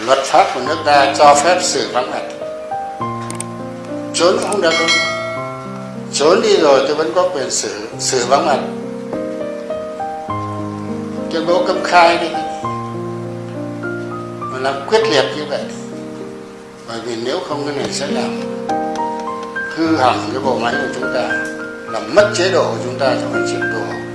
luật pháp của nước ta cho phép xử vắng mặt. Trốn không được. Đâu trốn đi rồi tôi vẫn có quyền xử xử vắng mặt. Tuyên bố công khai đi mà làm quyết liệt như vậy. Bởi vì nếu không cái này sẽ làm hư hỏng cái bộ máy của chúng ta, làm mất chế độ của chúng ta trong hành trình đổ